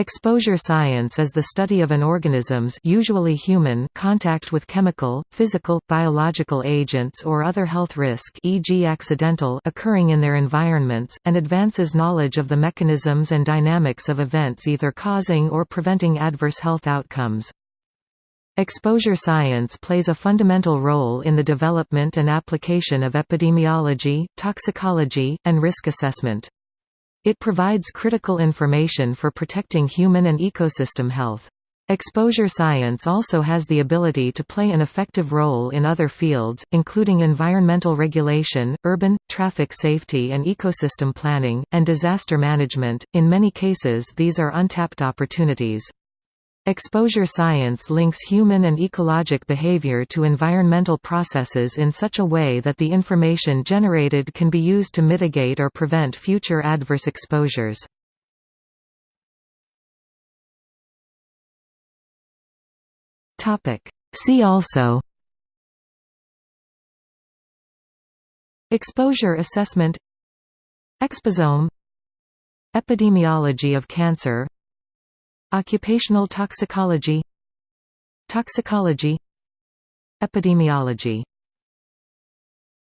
Exposure science is the study of an organism's usually human contact with chemical, physical, biological agents or other health risk e.g. accidental occurring in their environments, and advances knowledge of the mechanisms and dynamics of events either causing or preventing adverse health outcomes. Exposure science plays a fundamental role in the development and application of epidemiology, toxicology, and risk assessment. It provides critical information for protecting human and ecosystem health. Exposure science also has the ability to play an effective role in other fields, including environmental regulation, urban, traffic safety and ecosystem planning, and disaster management. In many cases, these are untapped opportunities. Exposure science links human and ecologic behavior to environmental processes in such a way that the information generated can be used to mitigate or prevent future adverse exposures. See also Exposure assessment Exposome Epidemiology of cancer Occupational toxicology Toxicology Epidemiology